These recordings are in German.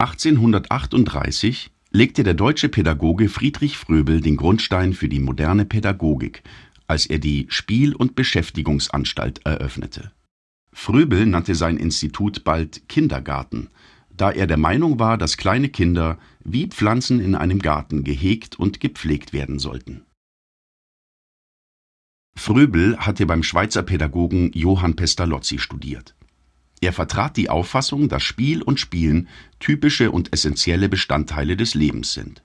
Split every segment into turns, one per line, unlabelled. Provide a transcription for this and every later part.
1838 legte der deutsche Pädagoge Friedrich Fröbel den Grundstein für die moderne Pädagogik, als er die Spiel und Beschäftigungsanstalt eröffnete. Fröbel nannte sein Institut bald Kindergarten, da er der Meinung war, dass kleine Kinder wie Pflanzen in einem Garten gehegt und gepflegt werden sollten. Fröbel hatte beim Schweizer Pädagogen Johann Pestalozzi studiert. Er vertrat die Auffassung, dass Spiel und Spielen typische und essentielle Bestandteile des Lebens sind.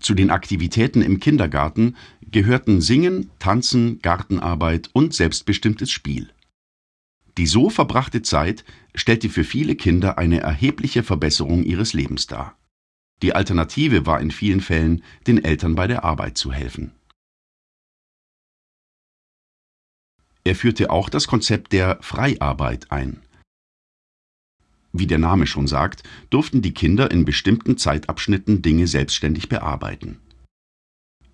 Zu den Aktivitäten im Kindergarten gehörten Singen, Tanzen, Gartenarbeit und selbstbestimmtes Spiel. Die so verbrachte Zeit stellte für viele Kinder eine erhebliche Verbesserung ihres Lebens dar. Die Alternative war in vielen Fällen, den Eltern bei der Arbeit zu helfen. Er führte auch das Konzept der Freiarbeit ein. Wie der Name schon sagt, durften die Kinder in bestimmten Zeitabschnitten Dinge selbstständig bearbeiten.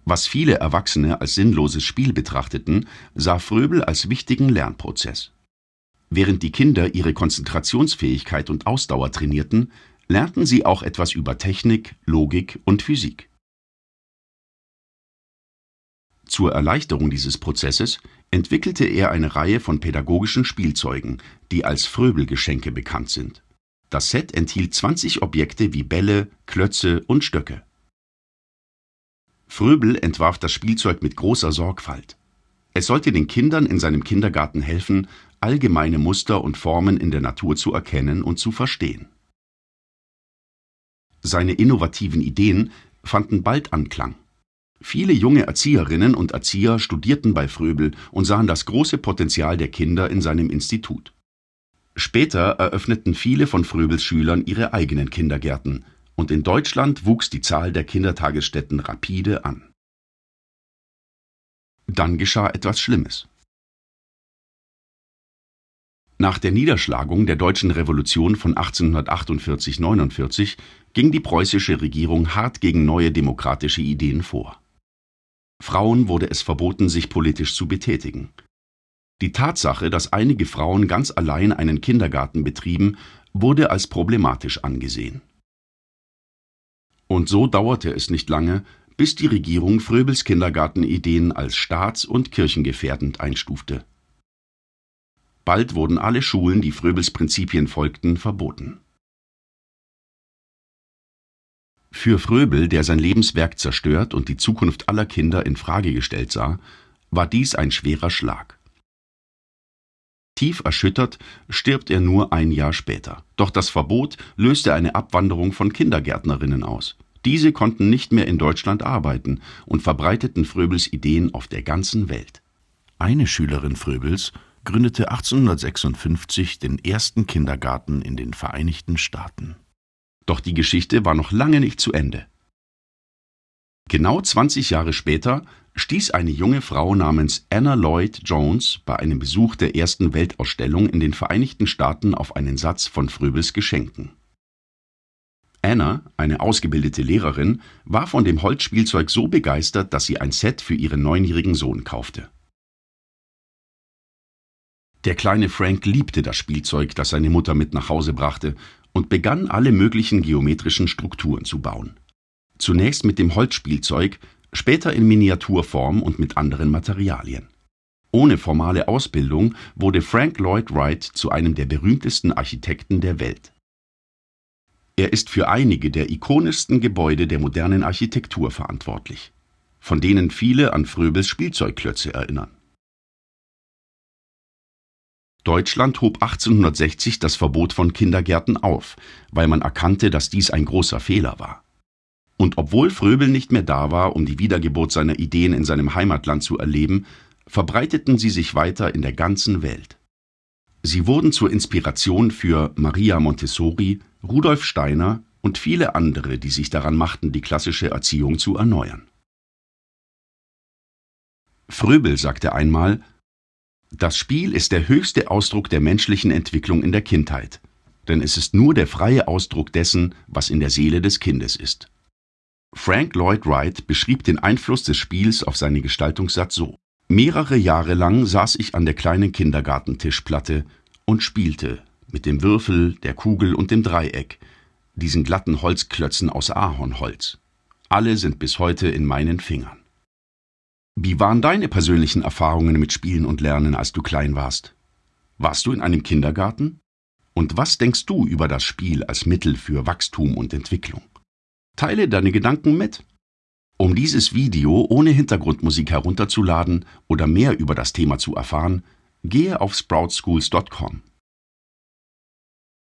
Was viele Erwachsene als sinnloses Spiel betrachteten, sah Fröbel als wichtigen Lernprozess. Während die Kinder ihre Konzentrationsfähigkeit und Ausdauer trainierten, lernten sie auch etwas über Technik, Logik und Physik. Zur Erleichterung dieses Prozesses entwickelte er eine Reihe von pädagogischen Spielzeugen, die als Fröbelgeschenke bekannt sind. Das Set enthielt 20 Objekte wie Bälle, Klötze und Stöcke. Fröbel entwarf das Spielzeug mit großer Sorgfalt. Es sollte den Kindern in seinem Kindergarten helfen, allgemeine Muster und Formen in der Natur zu erkennen und zu verstehen. Seine innovativen Ideen fanden bald Anklang. Viele junge Erzieherinnen und Erzieher studierten bei Fröbel und sahen das große Potenzial der Kinder in seinem Institut. Später eröffneten viele von Fröbels Schülern ihre eigenen Kindergärten, und in Deutschland wuchs die Zahl der Kindertagesstätten rapide an. Dann geschah etwas Schlimmes. Nach der Niederschlagung der Deutschen Revolution von 1848/49 ging die preußische Regierung hart gegen neue demokratische Ideen vor. Frauen wurde es verboten, sich politisch zu betätigen. Die Tatsache, dass einige Frauen ganz allein einen Kindergarten betrieben, wurde als problematisch angesehen. Und so dauerte es nicht lange, bis die Regierung Fröbels Kindergartenideen als staats- und kirchengefährdend einstufte. Bald wurden alle Schulen, die Fröbels Prinzipien folgten, verboten. Für Fröbel, der sein Lebenswerk zerstört und die Zukunft aller Kinder in Frage gestellt sah, war dies ein schwerer Schlag. Tief erschüttert stirbt er nur ein Jahr später. Doch das Verbot löste eine Abwanderung von Kindergärtnerinnen aus. Diese konnten nicht mehr in Deutschland arbeiten und verbreiteten Fröbels Ideen auf der ganzen Welt. Eine Schülerin Fröbels gründete 1856 den ersten Kindergarten in den Vereinigten Staaten. Doch die Geschichte war noch lange nicht zu Ende. Genau 20 Jahre später stieß eine junge Frau namens Anna Lloyd Jones bei einem Besuch der ersten Weltausstellung in den Vereinigten Staaten auf einen Satz von Fröbels Geschenken. Anna, eine ausgebildete Lehrerin, war von dem Holzspielzeug so begeistert, dass sie ein Set für ihren neunjährigen Sohn kaufte. Der kleine Frank liebte das Spielzeug, das seine Mutter mit nach Hause brachte, und begann alle möglichen geometrischen Strukturen zu bauen. Zunächst mit dem Holzspielzeug, später in Miniaturform und mit anderen Materialien. Ohne formale Ausbildung wurde Frank Lloyd Wright zu einem der berühmtesten Architekten der Welt. Er ist für einige der ikonischsten Gebäude der modernen Architektur verantwortlich, von denen viele an Fröbels Spielzeugklötze erinnern. Deutschland hob 1860 das Verbot von Kindergärten auf, weil man erkannte, dass dies ein großer Fehler war. Und obwohl Fröbel nicht mehr da war, um die Wiedergeburt seiner Ideen in seinem Heimatland zu erleben, verbreiteten sie sich weiter in der ganzen Welt. Sie wurden zur Inspiration für Maria Montessori, Rudolf Steiner und viele andere, die sich daran machten, die klassische Erziehung zu erneuern. Fröbel sagte einmal, das Spiel ist der höchste Ausdruck der menschlichen Entwicklung in der Kindheit, denn es ist nur der freie Ausdruck dessen, was in der Seele des Kindes ist. Frank Lloyd Wright beschrieb den Einfluss des Spiels auf seinen Gestaltungssatz so: Mehrere Jahre lang saß ich an der kleinen Kindergartentischplatte und spielte mit dem Würfel, der Kugel und dem Dreieck, diesen glatten Holzklötzen aus Ahornholz. Alle sind bis heute in meinen Fingern. Wie waren deine persönlichen Erfahrungen mit Spielen und Lernen, als du klein warst? Warst du in einem Kindergarten? Und was denkst du über das Spiel als Mittel für Wachstum und Entwicklung? Teile deine Gedanken mit. Um dieses Video ohne Hintergrundmusik herunterzuladen oder mehr über das Thema zu erfahren, gehe auf sproutschools.com.